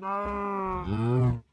No. Mm.